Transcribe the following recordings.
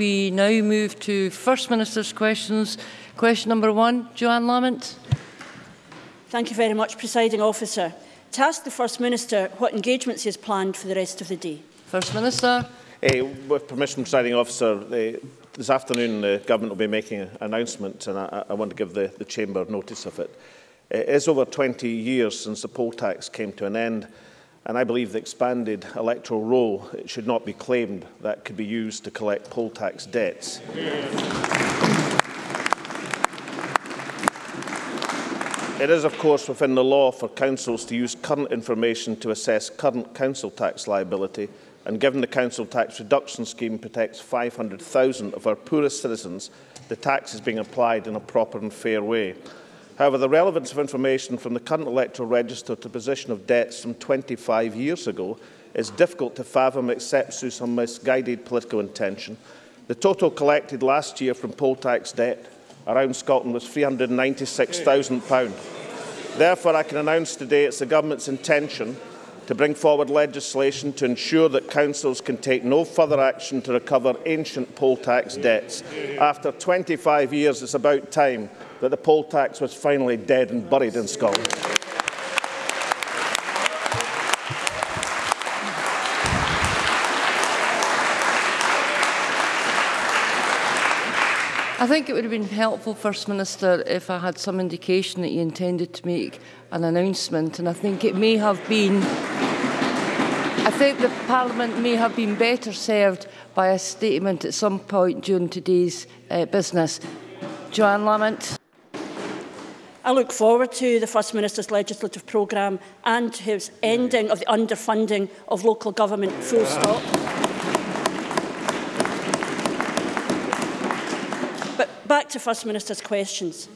We now move to First Minister's questions. Question number one, Joanne Lamont. Thank you very much, Presiding Officer. To ask the First Minister what engagements he has planned for the rest of the day. First Minister. Hey, with permission, Presiding Officer, uh, this afternoon the Government will be making an announcement and I, I want to give the, the Chamber notice of it. It is over 20 years since the poll tax came to an end and I believe the expanded electoral roll it should not be claimed that could be used to collect poll tax debts. It is, of course, within the law for councils to use current information to assess current council tax liability, and given the council tax reduction scheme protects 500,000 of our poorest citizens, the tax is being applied in a proper and fair way. However, the relevance of information from the current electoral register to position of debts from 25 years ago is difficult to fathom except through some misguided political intention. The total collected last year from poll tax debt around Scotland was £396,000. Therefore, I can announce today it's the Government's intention to bring forward legislation to ensure that councils can take no further action to recover ancient poll tax debts. After 25 years, it's about time that the poll tax was finally dead and buried in Scotland. I think it would have been helpful, First Minister, if I had some indication that you intended to make an announcement, and I think it may have been. I think the Parliament may have been better served by a statement at some point during today's uh, business. Johann Lamont. I look forward to the First Minister's legislative programme and to his ending of the underfunding of local government full stop. But back to First Minister's questions.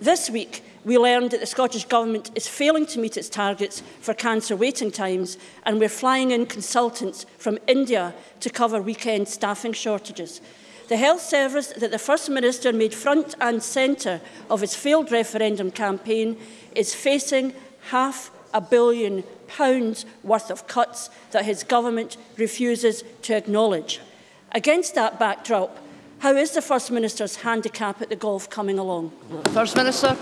This week, we learned that the Scottish Government is failing to meet its targets for cancer waiting times and we're flying in consultants from India to cover weekend staffing shortages the health service that the First Minister made front and centre of his failed referendum campaign is facing half a billion pounds worth of cuts that his government refuses to acknowledge. Against that backdrop, how is the First Minister's handicap at the golf coming along? First Minister.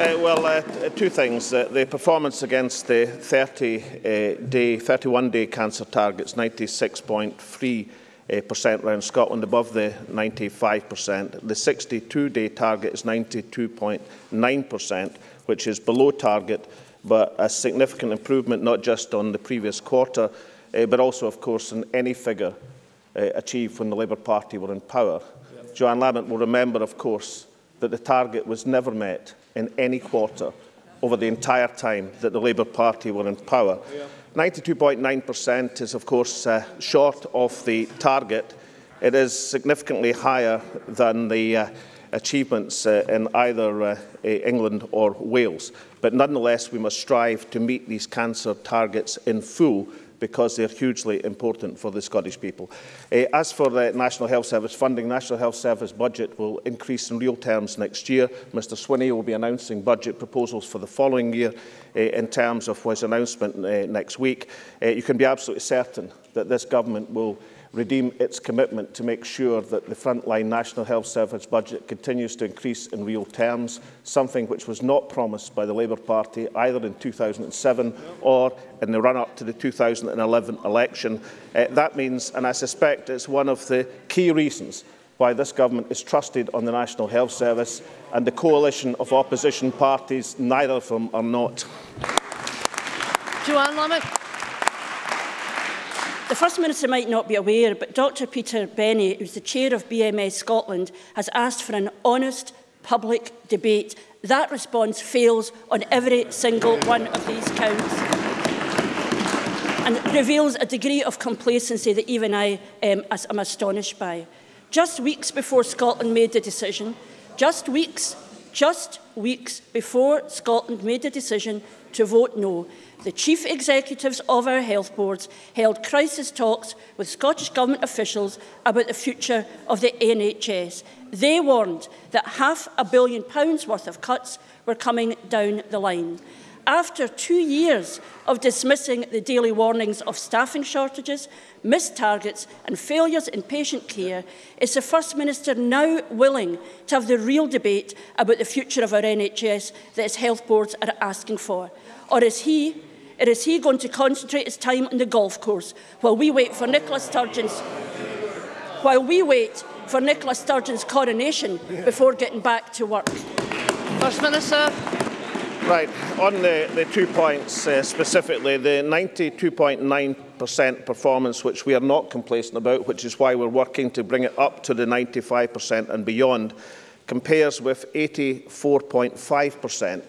Uh, well, uh, uh, two things. Uh, the performance against the 30-day, uh, 31-day cancer target's 96.3 percent around Scotland above the 95%. The 62-day target is 92.9%, which is below target, but a significant improvement not just on the previous quarter, uh, but also, of course, in any figure uh, achieved when the Labour Party were in power. Yep. Joanne Lamont will remember, of course, that the target was never met in any quarter over the entire time that the Labour Party were in power. 92.9% is, of course, uh, short of the target. It is significantly higher than the uh, achievements uh, in either uh, England or Wales. But nonetheless, we must strive to meet these cancer targets in full because they're hugely important for the Scottish people. Uh, as for the National Health Service funding, National Health Service budget will increase in real terms next year. Mr Swinney will be announcing budget proposals for the following year uh, in terms of his announcement uh, next week. Uh, you can be absolutely certain that this government will redeem its commitment to make sure that the frontline National Health Service budget continues to increase in real terms, something which was not promised by the Labour Party either in 2007 or in the run-up to the 2011 election. Uh, that means, and I suspect it's one of the key reasons why this government is trusted on the National Health Service and the coalition of opposition parties, neither of them are not. Joanne Lamont. The First Minister might not be aware, but Dr Peter Bennie, who's the chair of BMA Scotland, has asked for an honest public debate. That response fails on every single one of these counts and reveals a degree of complacency that even I um, am astonished by. Just weeks before Scotland made the decision, just weeks, just weeks before Scotland made the decision to vote no. The chief executives of our health boards held crisis talks with Scottish Government officials about the future of the NHS. They warned that half a billion pounds worth of cuts were coming down the line. After two years of dismissing the daily warnings of staffing shortages, missed targets and failures in patient care, is the First Minister now willing to have the real debate about the future of our NHS that its health boards are asking for? Or is he, or is he going to concentrate his time on the golf course while we wait for Nicola Sturgeon's while we wait for Nicola Sturgeon's coronation before getting back to work? First Minister. Right, on the, the two points uh, specifically, the 92.9% performance, which we are not complacent about, which is why we're working to bring it up to the 95% and beyond, compares with 84.5%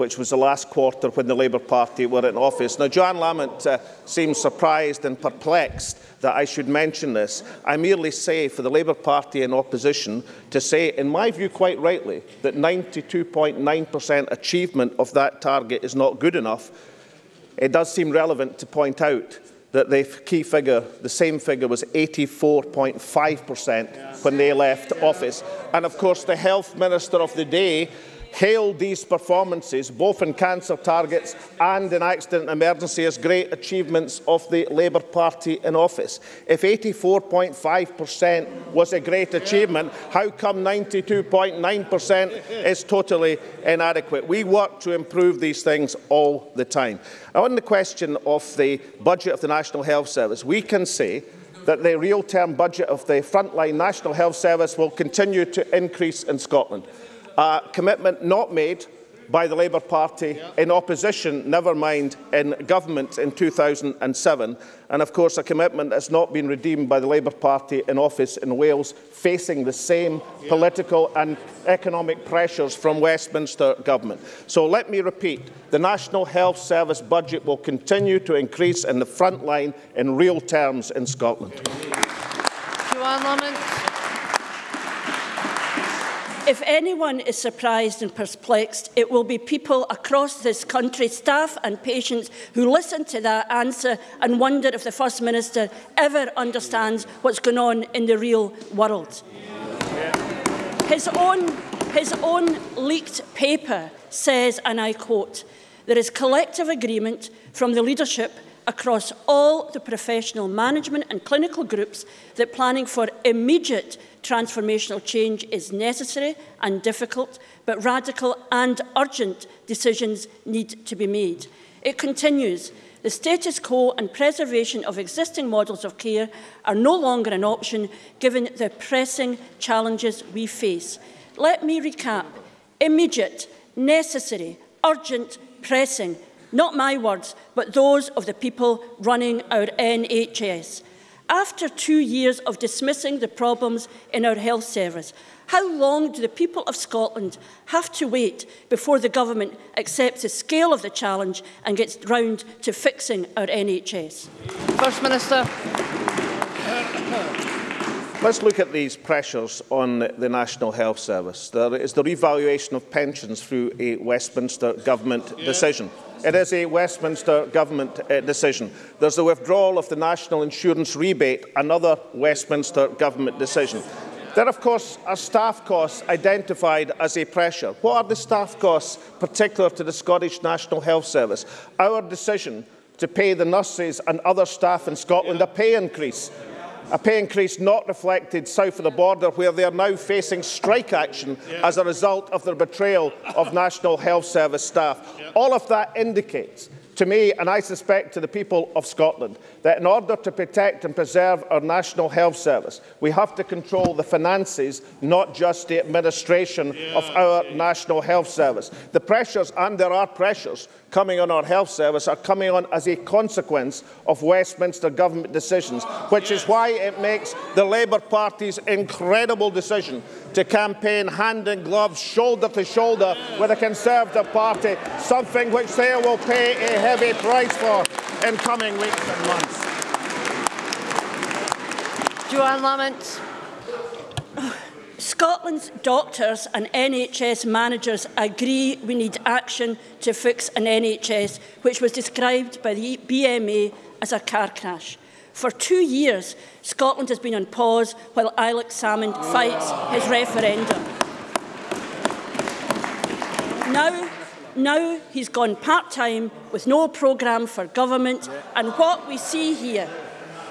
which was the last quarter when the Labour Party were in office. Now, Johann Lamont uh, seems surprised and perplexed that I should mention this. I merely say for the Labour Party in opposition to say, in my view quite rightly, that 92.9% achievement of that target is not good enough. It does seem relevant to point out that the key figure, the same figure, was 84.5% when they left office. And of course, the health minister of the day hailed these performances, both in cancer targets and in accident emergency, as great achievements of the Labour Party in office. If 84.5% was a great achievement, how come 92.9% is totally inadequate? We work to improve these things all the time. Now, on the question of the budget of the National Health Service, we can say that the real-term budget of the frontline National Health Service will continue to increase in Scotland a commitment not made by the Labour Party in opposition, never mind in government in 2007, and of course a commitment that's not been redeemed by the Labour Party in office in Wales, facing the same political and economic pressures from Westminster Government. So let me repeat, the National Health Service budget will continue to increase in the front line in real terms in Scotland. Johann Lamont. If anyone is surprised and perplexed, it will be people across this country, staff and patients, who listen to that answer and wonder if the First Minister ever understands what's going on in the real world. His own, his own leaked paper says, and I quote, there is collective agreement from the leadership across all the professional management and clinical groups that planning for immediate transformational change is necessary and difficult, but radical and urgent decisions need to be made. It continues, the status quo and preservation of existing models of care are no longer an option given the pressing challenges we face. Let me recap. Immediate, necessary, urgent, pressing, not my words, but those of the people running our NHS. After two years of dismissing the problems in our health service, how long do the people of Scotland have to wait before the government accepts the scale of the challenge and gets round to fixing our NHS? First Minister. Let's look at these pressures on the National Health Service. There is the revaluation of pensions through a Westminster Government yeah. decision. It is a Westminster Government uh, decision. There's the withdrawal of the National Insurance Rebate, another Westminster Government decision. There, of course, are staff costs identified as a pressure. What are the staff costs particular to the Scottish National Health Service? Our decision to pay the nurses and other staff in Scotland a pay increase a pay increase not reflected south of the border, where they are now facing strike action yeah. as a result of their betrayal of National Health Service staff. Yeah. All of that indicates to me, and I suspect to the people of Scotland, that in order to protect and preserve our National Health Service, we have to control the finances, not just the administration yeah, of our National Health Service. The pressures, and there are pressures, coming on our health service are coming on as a consequence of Westminster government decisions, which is why it makes the Labour Party's incredible decision to campaign hand in glove, shoulder to shoulder with the Conservative Party, something which they will pay a heavy price for in coming weeks and months. Johann Lamont. Scotland's doctors and NHS managers agree we need action to fix an NHS which was described by the BMA as a car crash. For two years, Scotland has been on pause while Alex Salmond fights his referendum. Now, Now he's gone part-time with no programme for government and what we see here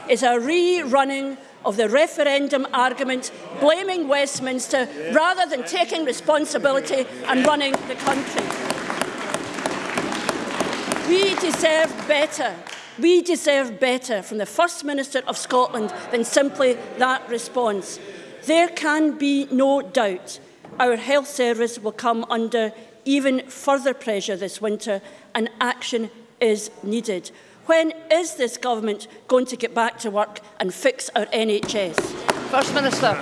is a rerunning of the referendum argument, blaming Westminster rather than taking responsibility and running the country. We deserve better. We deserve better from the First Minister of Scotland than simply that response. There can be no doubt our health service will come under even further pressure this winter and action is needed. When is this government going to get back to work and fix our NHS? First Minister.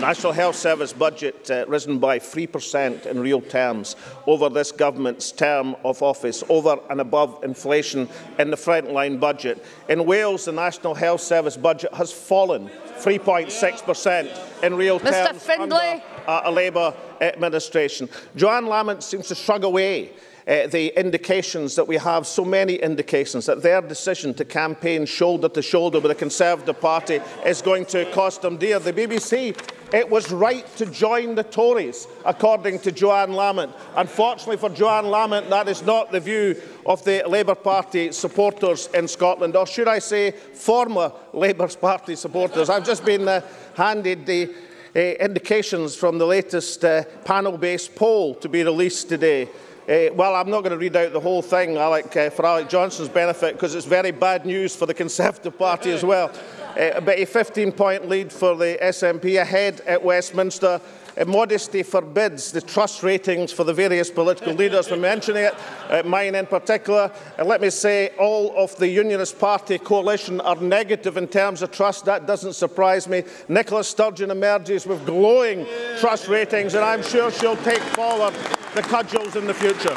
National Health Service budget uh, risen by 3% in real terms over this government's term of office, over and above inflation in the frontline budget. In Wales, the National Health Service budget has fallen 3.6% in real Mr. terms Findlay. under uh, a Labour administration. Johann Lamont seems to shrug away uh, the indications that we have, so many indications, that their decision to campaign shoulder to shoulder with the Conservative Party is going to cost them dear. The BBC, it was right to join the Tories, according to Johann Lamont. Unfortunately for Johann Lamont, that is not the view of the Labour Party supporters in Scotland, or should I say former Labour Party supporters. I've just been uh, handed the uh, indications from the latest uh, Panelbase poll to be released today. Uh, well, I'm not going to read out the whole thing, Alec, uh, for Alec Johnstone's benefit, because it's very bad news for the Conservative Party as well. Uh, but a 15-point lead for the SNP ahead at Westminster. Uh, modesty forbids the trust ratings for the various political leaders from mentioning it, uh, mine in particular. And let me say, all of the Unionist Party coalition are negative in terms of trust. That doesn't surprise me. Nicola Sturgeon emerges with glowing trust ratings, and I'm sure she'll take forward the cudgels in the future.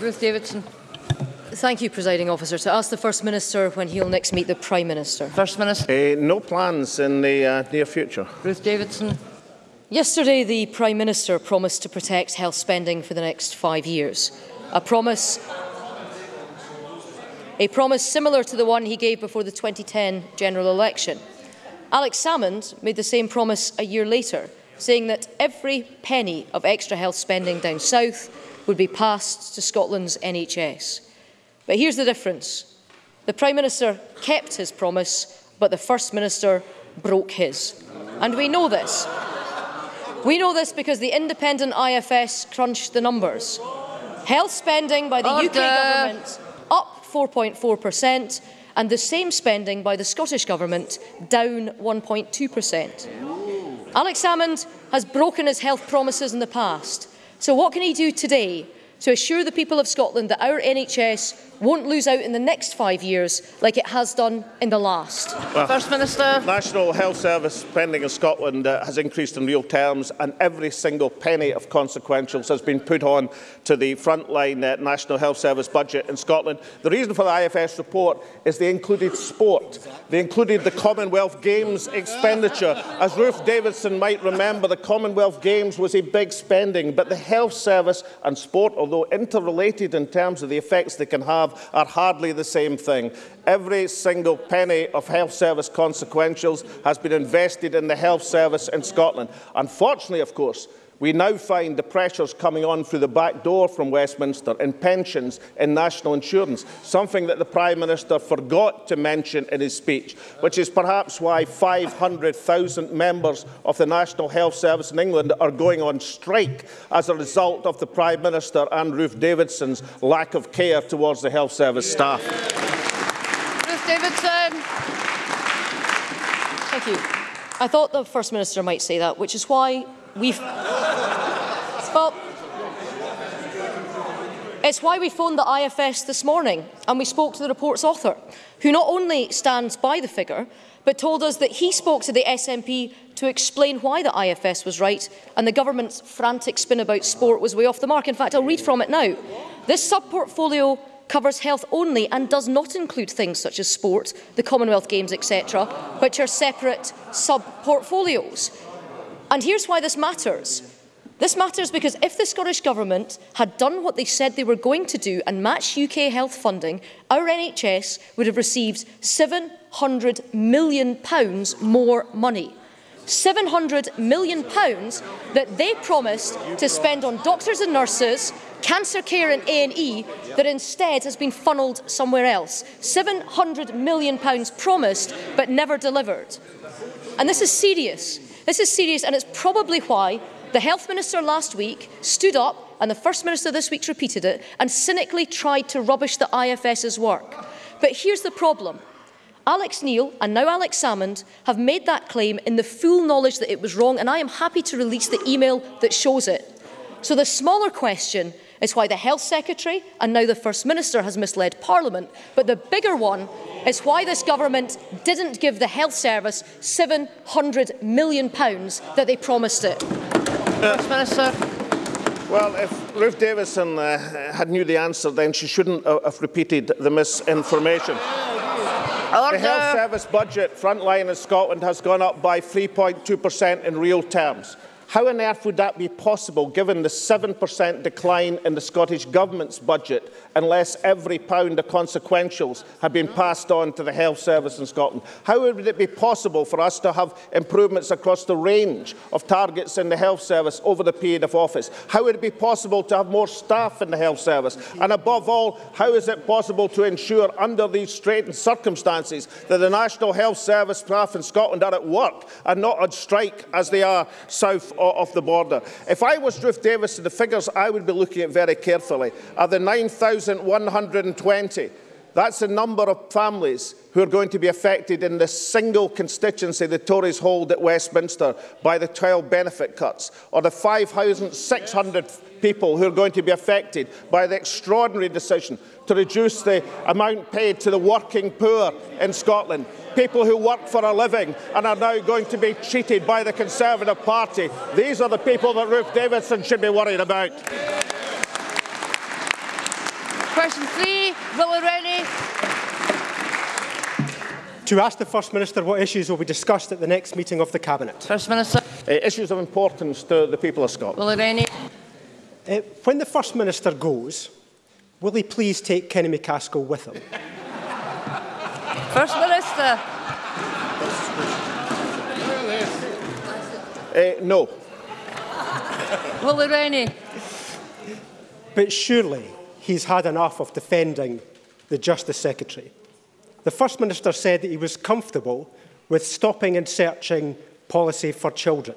Ruth Davidson. Thank you, Presiding Officer. To ask the First Minister when he'll next meet the Prime Minister. First Minister. Uh, no plans in the uh, near future. Ruth Davidson. Yesterday, the Prime Minister promised to protect health spending for the next five years. A promise, a promise similar to the one he gave before the 2010 general election. Alex Salmond made the same promise a year later, saying that every penny of extra health spending down south would be passed to Scotland's NHS. But here's the difference. The Prime Minister kept his promise, but the First Minister broke his. And we know this. We know this because the independent IFS crunched the numbers. Health spending by the Order. UK government up 4.4% and the same spending by the Scottish Government down 1.2%. Alex Salmond has broken his health promises in the past. So what can he do today to assure the people of Scotland that our NHS won't lose out in the next five years like it has done in the last. Well, First Minister. National Health Service spending in Scotland uh, has increased in real terms and every single penny of consequentials has been put on to the frontline uh, National Health Service budget in Scotland. The reason for the IFS report is they included sport. They included the Commonwealth Games expenditure. As Ruth Davidson might remember, the Commonwealth Games was a big spending, but the health service and sport, although interrelated in terms of the effects they can have, are hardly the same thing. Every single penny of health service consequentials has been invested in the health service in Scotland. Unfortunately, of course, we now find the pressures coming on through the back door from Westminster in pensions, and national insurance, something that the Prime Minister forgot to mention in his speech, which is perhaps why 500,000 members of the National Health Service in England are going on strike as a result of the Prime Minister and Ruth Davidson's lack of care towards the health service staff. Ruth Davidson. Thank you. I thought the First Minister might say that, which is why we've... Well, it's why we phoned the IFS this morning and we spoke to the report's author, who not only stands by the figure, but told us that he spoke to the SNP to explain why the IFS was right and the government's frantic spin about sport was way off the mark. In fact, I'll read from it now. This sub-portfolio covers health only and does not include things such as sport, the Commonwealth Games, etc., which are separate sub-portfolios. And here's why this matters. This matters because if the Scottish Government had done what they said they were going to do and matched UK health funding, our NHS would have received £700 million more money. £700 million that they promised to spend on doctors and nurses, cancer care and A&E that instead has been funnelled somewhere else. £700 million promised but never delivered. And this is serious. This is serious and it's probably why the Health Minister last week stood up and the First Minister this week repeated it and cynically tried to rubbish the IFS's work. But here's the problem. Alex Neil and now Alex Salmond have made that claim in the full knowledge that it was wrong, and I am happy to release the email that shows it. So the smaller question is why the Health Secretary and now the First Minister has misled Parliament, but the bigger one is why this government didn't give the Health Service £700 million that they promised it. Uh, First Minister. Well, if Ruth Davidson uh, had knew the answer, then she shouldn't uh, have repeated the misinformation. Order. The health service budget, frontline in Scotland, has gone up by 3.2% in real terms. How on earth would that be possible given the 7% decline in the Scottish Government's budget unless every pound of consequentials had been passed on to the health service in Scotland? How would it be possible for us to have improvements across the range of targets in the health service over the period of office? How would it be possible to have more staff in the health service? And above all, how is it possible to ensure under these straitened circumstances that the National Health Service staff in Scotland are at work and not on strike as they are south of the border. If I was Ruth Davis, the figures I would be looking at very carefully are the 9,120. That's the number of families who are going to be affected in the single constituency the Tories hold at Westminster by the 12 benefit cuts, or the 5,600 people who are going to be affected by the extraordinary decision to reduce the amount paid to the working poor in Scotland people who work for a living and are now going to be cheated by the Conservative Party. These are the people that Ruth Davidson should be worried about. Question three, Willie Rennie. To ask the First Minister what issues will be discussed at the next meeting of the Cabinet. First Minister. Uh, issues of importance to the people of Scotland. Willie Rennie. Uh, when the First Minister goes, will he please take Kenny MacAskill with him? First Minister. Uh, no. Willie Rennie. But surely he's had enough of defending the Justice Secretary. The First Minister said that he was comfortable with stopping and searching policy for children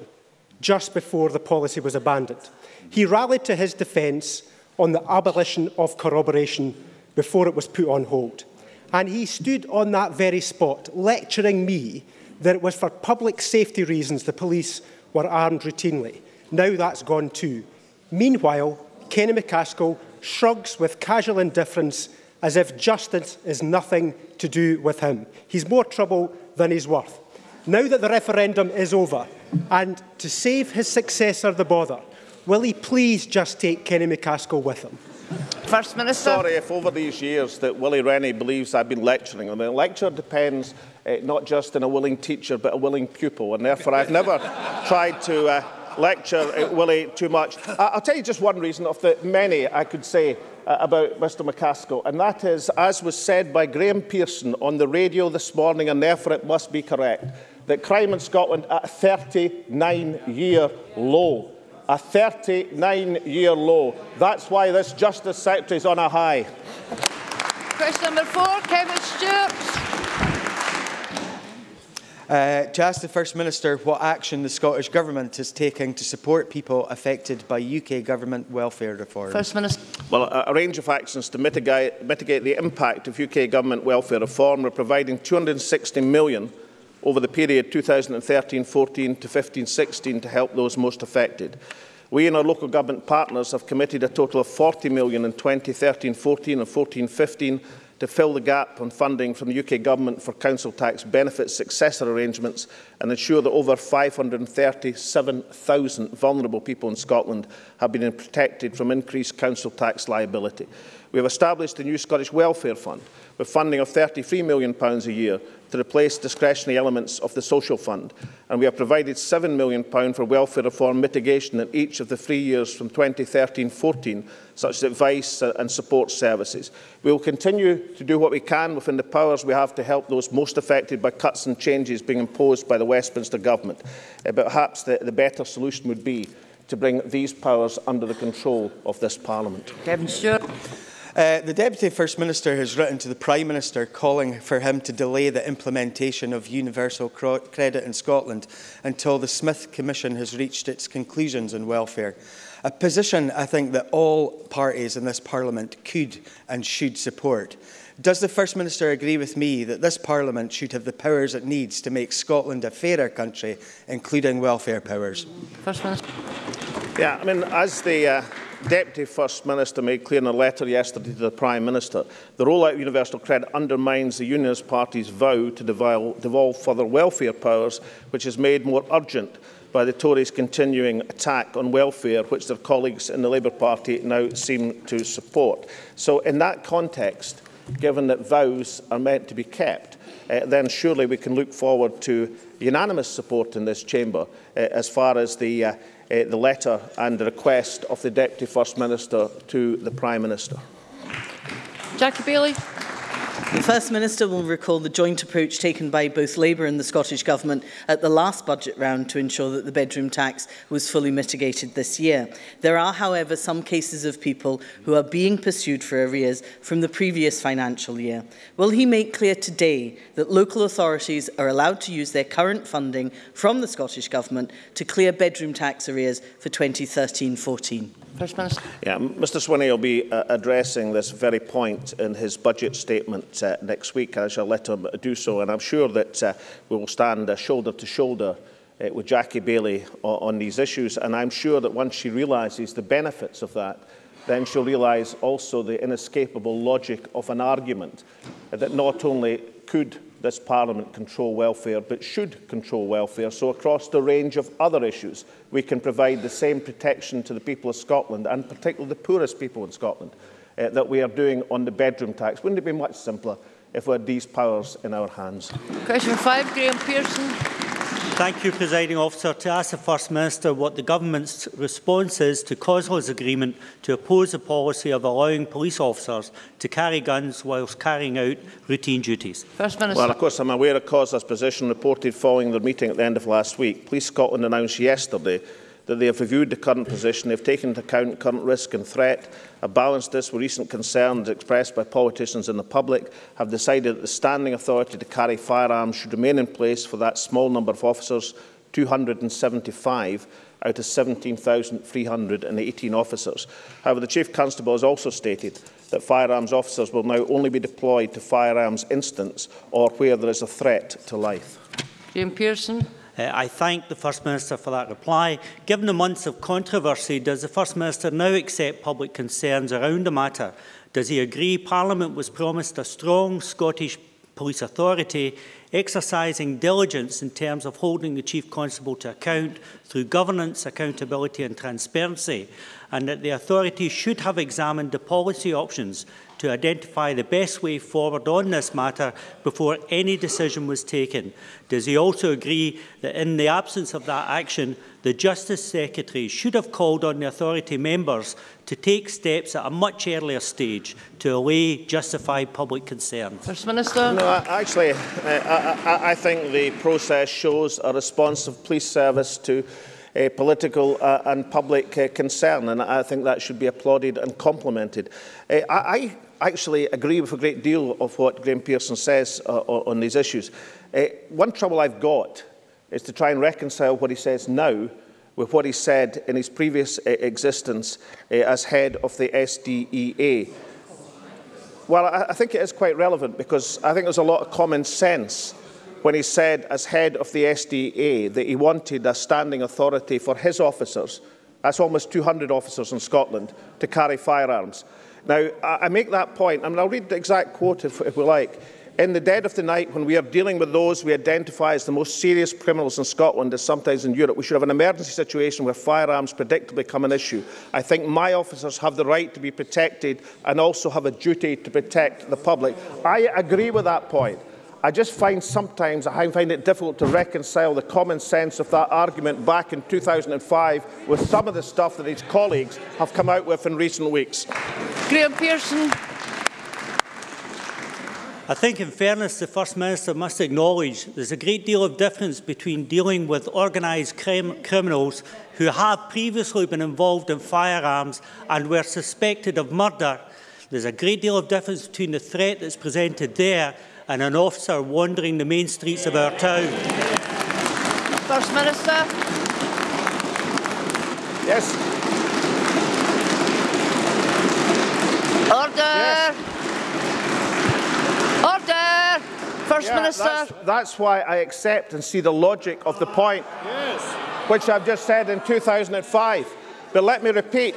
just before the policy was abandoned. He rallied to his defence on the abolition of corroboration before it was put on hold. And he stood on that very spot lecturing me that it was for public safety reasons the police were armed routinely. Now that's gone too. Meanwhile, Kenny MacAskill shrugs with casual indifference as if justice is nothing to do with him. He's more trouble than he's worth. Now that the referendum is over, and to save his successor the bother, will he please just take Kenny McCaskill with him? First Minister. Sorry if over these years that Willie Rennie believes I've been lecturing him. The lecture depends uh, not just on a willing teacher, but a willing pupil, and therefore I've never tried to uh, lecture uh, Willie too much. I'll tell you just one reason of the many I could say uh, about Mr MacAskill and that is, as was said by Graeme Pearson on the radio this morning and therefore it must be correct, that crime in Scotland at a 39-year low a 39-year low. That's why this Justice Secretary is on a high. Question number four, Kevin Stewart. Uh, to ask the First Minister what action the Scottish Government is taking to support people affected by UK Government welfare reform. First Minister. Well, a, a range of actions to mitigate, mitigate the impact of UK Government welfare reform. We're providing £260 million over the period 2013-14 to 15-16 to help those most affected. We and our local government partners have committed a total of £40 million in 2013-14 and 14-15 to fill the gap on funding from the UK Government for council tax benefit successor arrangements and ensure that over 537,000 vulnerable people in Scotland have been protected from increased council tax liability. We have established the new Scottish Welfare Fund with funding of £33 million a year to replace discretionary elements of the social fund, and we have provided £7 million for welfare reform mitigation in each of the three years from 2013-14, such as advice and support services. We will continue to do what we can within the powers we have to help those most affected by cuts and changes being imposed by the Westminster Government. Uh, but perhaps the, the better solution would be to bring these powers under the control of this Parliament. Kevin Stewart. Uh, the Deputy First Minister has written to the Prime Minister calling for him to delay the implementation of universal credit in Scotland until the Smith Commission has reached its conclusions on welfare. A position I think that all parties in this Parliament could and should support. Does the First Minister agree with me that this Parliament should have the powers it needs to make Scotland a fairer country, including welfare powers? First Minister. Yeah, I mean, as the uh, Deputy First Minister made clear in a letter yesterday to the Prime Minister, the rollout of universal credit undermines the Unionist Party's vow to devolve, further welfare powers, which is made more urgent by the Tories' continuing attack on welfare, which their colleagues in the Labour Party now seem to support. So in that context, given that vows are meant to be kept, uh, then surely we can look forward to unanimous support in this chamber uh, as far as the, uh, uh, the letter and the request of the Deputy First Minister to the Prime Minister. Jackie Bailey. The First Minister will recall the joint approach taken by both Labour and the Scottish Government at the last budget round to ensure that the bedroom tax was fully mitigated this year. There are, however, some cases of people who are being pursued for arrears from the previous financial year. Will he make clear today that local authorities are allowed to use their current funding from the Scottish Government to clear bedroom tax arrears for 2013-14? First Minister. Yeah, Mr Swinney will be uh, addressing this very point in his budget statement uh, next week. and I shall let him do so, and I'm sure that uh, we will stand uh, shoulder to shoulder uh, with Jackie Baillie on, on these issues. And I'm sure that once she realises the benefits of that, then she'll realise also the inescapable logic of an argument that not only could this Parliament control welfare, but should control welfare. So across the range of other issues, we can provide the same protection to the people of Scotland, and particularly the poorest people in Scotland, uh, that we are doing on the bedroom tax. Wouldn't it be much simpler if we had these powers in our hands? Question five, Graeme Pearson. Thank you, Presiding Officer. To ask the First Minister what the Government's response is to COSLA's agreement to oppose the policy of allowing police officers to carry guns whilst carrying out routine duties. First Minister. Well, of course, I'm aware of COSLA's position reported following their meeting at the end of last week. Police Scotland announced yesterday that they have reviewed the current position, they've taken into account current risk and threat, have balanced this with recent concerns expressed by politicians and the public, have decided that the standing authority to carry firearms should remain in place for that small number of officers, 275 out of 17,318 officers. However, the Chief Constable has also stated that firearms officers will now only be deployed to firearms incidents or where there is a threat to life. Jim Pearson. Uh, I thank the First Minister for that reply. Given the months of controversy, does the First Minister now accept public concerns around the matter? Does he agree Parliament was promised a strong Scottish police authority exercising diligence in terms of holding the Chief Constable to account through governance, accountability and transparency, and that the authority should have examined the policy options to identify the best way forward on this matter before any decision was taken. Does he also agree that in the absence of that action, the Justice Secretary should have called on the authority members to take steps at a much earlier stage to allay justified public concern? First Minister. No, actually, uh, I, I think the process shows a responsive police service to uh, political uh, and public uh, concern, and I think that should be applauded and complimented. Uh, I, actually agree with a great deal of what Graeme Pearson says uh, on these issues. Uh, one trouble I've got is to try and reconcile what he says now with what he said in his previous uh, existence uh, as head of the SDEA. Well, I, I think it is quite relevant because I think there's a lot of common sense when he said, as head of the SDA, that he wanted a standing authority for his officers, that's almost 200 officers in Scotland, to carry firearms. Now, I, make that point, and I'll read the exact quote if, if we like. In the dead of the night, when we are dealing with those we identify as the most serious criminals in Scotland, as sometimes in Europe, we should have an emergency situation where firearms predictably become an issue. I think my officers have the right to be protected and also have a duty to protect the public. I agree with that point. I just find sometimes I find it difficult to reconcile the common sense of that argument back in 2005 with some of the stuff that his colleagues have come out with in recent weeks. Graeme Pearson. I think, in fairness, the First Minister must acknowledge there's a great deal of difference between dealing with organised crim criminals who have previously been involved in firearms and were suspected of murder. There's a great deal of difference between the threat that's presented there and an officer wandering the main streets of our town. First Minister. Yes. Order. Yes. Order! First yeah, Minister. That's, that's, why I accept and see the logic of the point, yes. which I've just said in 2005. But let me repeat,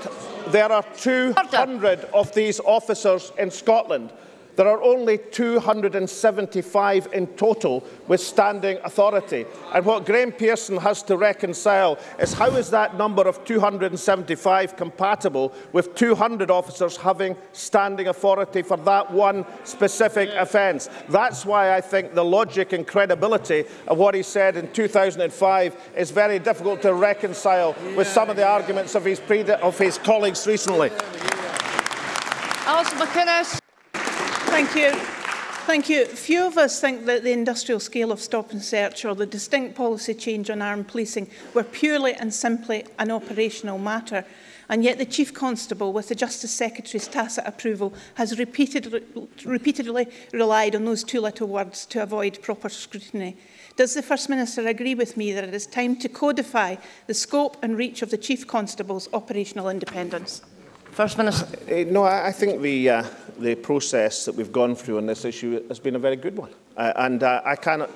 there are 200 Order. of these officers in Scotland. There are only 275 in total with standing authority. And what Graeme Pearson has to reconcile is how is that number of 275 compatible with 200 officers having standing authority for that one specific offence. That's why I think the logic and credibility of what he said in 2005 is very difficult to reconcile with some of the arguments of his, of his colleagues recently. Alison McInnes. Thank you. Thank you. Few of us think that the industrial scale of stop and search or the distinct policy change on armed policing were purely and simply an operational matter. And yet the Chief Constable, with the Justice Secretary's tacit approval, has repeatedly, repeatedly relied on those two little words to avoid proper scrutiny. Does the First Minister agree with me that it is time to codify the scope and reach of the Chief Constable's operational independence? First Minister. Uh, no, I, I think the, uh, the process that we've gone through on this issue has been a very good one. Uh, and uh, I cannot...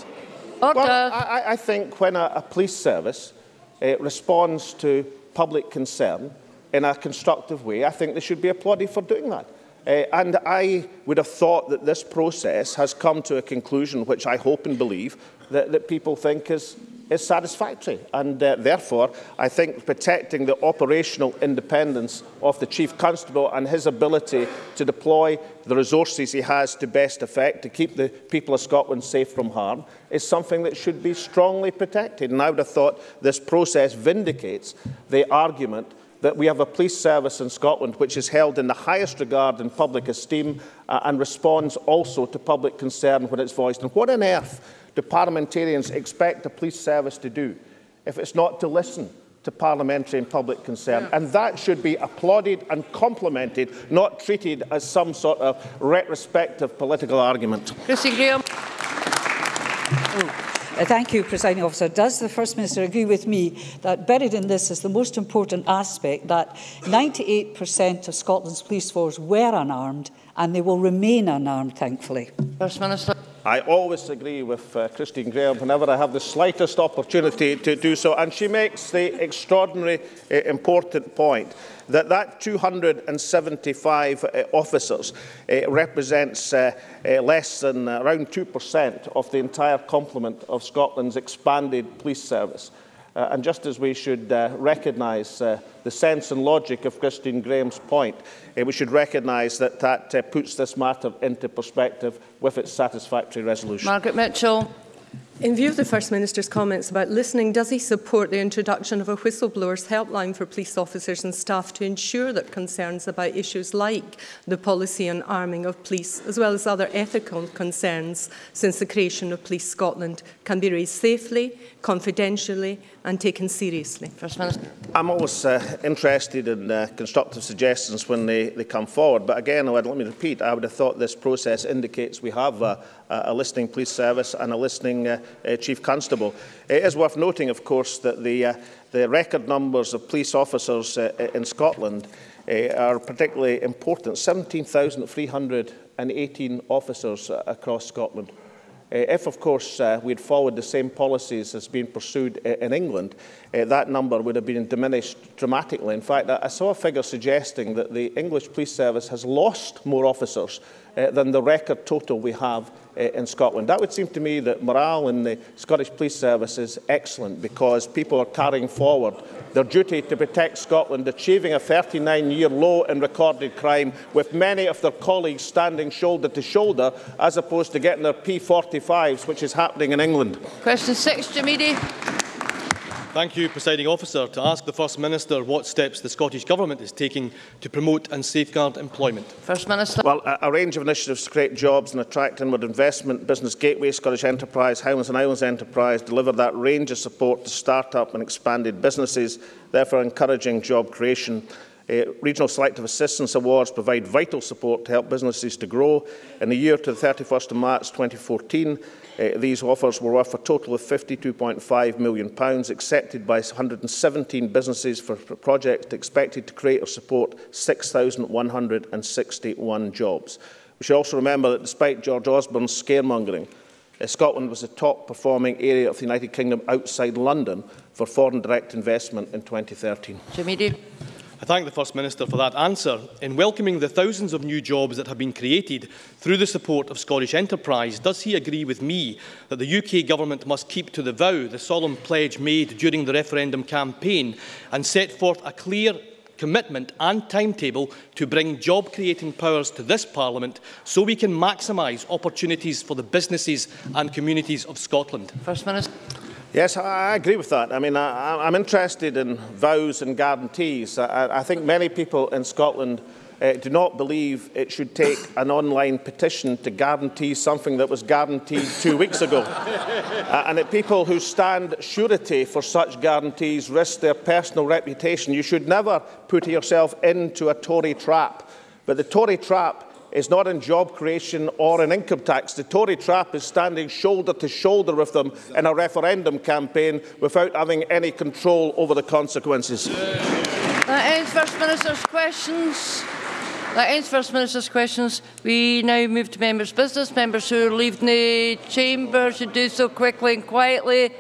Order. Well, I, I think when a, a police service uh, responds to public concern in a constructive way, I think they should be applauded for doing that. Uh, and I would have thought that this process has come to a conclusion, which I hope and believe, that, that people think is is satisfactory. And uh, therefore, I think protecting the operational independence of the Chief Constable and his ability to deploy the resources he has to best effect to keep the people of Scotland safe from harm is something that should be strongly protected. And I would have thought this process vindicates the argument that we have a police service in Scotland which is held in the highest regard and public esteem uh, and responds also to public concern when it's voiced. And what on earth do parliamentarians expect a police service to do if it's not to listen to parliamentary and public concern? Yeah. And that should be applauded and complimented, not treated as some sort of retrospective political argument. Chrissy Graham. Oh. Uh, thank you, Presiding Officer. Does the First Minister agree with me that buried in this is the most important aspect that 98% of Scotland's police force were unarmed and they will remain unarmed, thankfully? First Minister. I always agree with uh, Christine Grahame whenever I have the slightest opportunity to do so. And she makes the extraordinary uh, important point that that 275 uh, officers uh, represents uh, uh, less than around 2% of the entire complement of Scotland's expanded police service. Uh, and just as we should uh, recognise uh, the sense and logic of Christine Grahame's point, uh, we should recognise that that uh, puts this matter into perspective with its satisfactory resolution. Margaret Mitchell. In view of the First Minister's comments about listening, does he support the introduction of a whistleblowers helpline for police officers and staff to ensure that concerns about issues like the policy on arming of police, as well as other ethical concerns since the creation of Police Scotland, can be raised safely, confidentially and taken seriously? First Minister. I'm always uh, interested in uh, constructive suggestions when they, they come forward, but again, let me repeat, I would have thought this process indicates we have a, a listening police service and a listening uh, uh, Chief Constable. It is worth noting, of course, that the, uh, the record numbers of police officers uh, in Scotland uh, are particularly important. 17,318 officers uh, across Scotland. Uh, if, of course, uh, we had followed the same policies as being pursued uh, in England, uh, that number would have been diminished dramatically. In fact, I saw a figure suggesting that the English police service has lost more officers uh, than the record total we have uh, in Scotland. That would seem to me that morale in the Scottish Police Service is excellent because people are carrying forward their duty to protect Scotland, achieving a 39-year low in recorded crime, with many of their colleagues standing shoulder to shoulder, as opposed to getting their P45s, which is happening in England. Question six, Jim Eadie. Thank you, Presiding Officer. To ask the First Minister what steps the Scottish Government is taking to promote and safeguard employment. First Minister. Well, a, a range of initiatives to create jobs and attract inward investment, Business Gateway, Scottish Enterprise, Highlands and Islands Enterprise deliver that range of support to start-up and expanded businesses, therefore encouraging job creation. Uh, regional Selective Assistance Awards provide vital support to help businesses to grow. In the year to the 31st of March 2014, Uh, these offers were worth a total of £52.5 million, pounds, accepted by 117 businesses for projects expected to create or support 6,161 jobs. We should also remember that despite George Osborne's scaremongering, uh, Scotland was the top performing area of the United Kingdom outside London for foreign direct investment in 2013. Jimmy. I thank the First Minister for that answer. In welcoming the thousands of new jobs that have been created through the support of Scottish enterprise, does he agree with me that the UK Government must keep to the vow, the solemn pledge made during the referendum campaign, and set forth a clear commitment and timetable to bring job-creating powers to this Parliament so we can maximise opportunities for the businesses and communities of Scotland? First Minister. Yes, I agree with that. I mean, I, I'm interested in vows and guarantees. I, I think many people in Scotland uh, do not believe it should take an online petition to guarantee something that was guaranteed two weeks ago. uh, and that people who stand surety for such guarantees risk their personal reputation. You should never put yourself into a Tory trap. But the Tory trap is not in job creation or in income tax. The Tory trap is standing shoulder to shoulder with them in a referendum campaign without having any control over the consequences. That ends First Minister's questions. That ends First Minister's questions. We now move to members' business. Members who are leaving the chamber should do so quickly and quietly.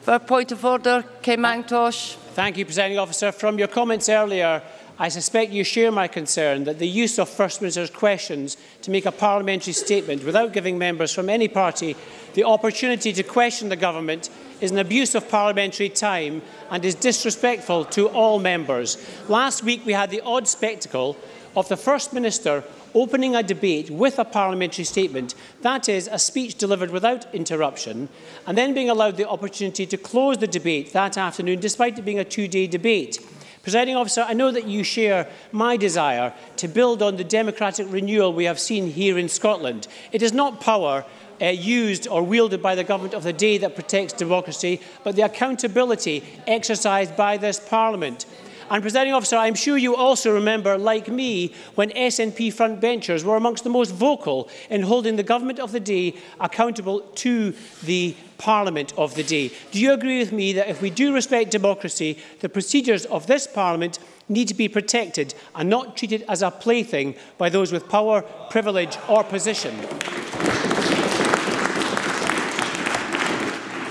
For a point of order, Ken Macintosh. Thank you, Presiding Officer. From your comments earlier, I suspect you share my concern that the use of First Minister's questions to make a parliamentary statement without giving members from any party the opportunity to question the government is an abuse of parliamentary time and is disrespectful to all members. Last week we had the odd spectacle of the First Minister opening a debate with a parliamentary statement, that is, a speech delivered without interruption, and then being allowed the opportunity to close the debate that afternoon, despite it being a two-day debate. Presiding officer, I know that you share my desire to build on the democratic renewal we have seen here in Scotland. It is not power uh, used or wielded by the government of the day that protects democracy, but the accountability exercised by this parliament. And, Presiding Officer, I'm sure you also remember, like me, when SNP frontbenchers were amongst the most vocal in holding the government of the day accountable to the Parliament of the day. Do you agree with me that if we do respect democracy, the procedures of this Parliament need to be protected and not treated as a plaything by those with power, privilege or position?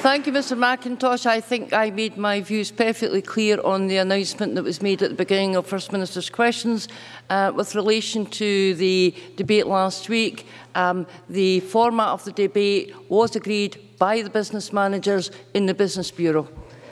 Thank you, Mr McIntosh. I think I made my views perfectly clear on the announcement that was made at the beginning of First Minister's questions uh, with relation to the debate last week. Um, the format of the debate was agreed by the business managers in the Business Bureau.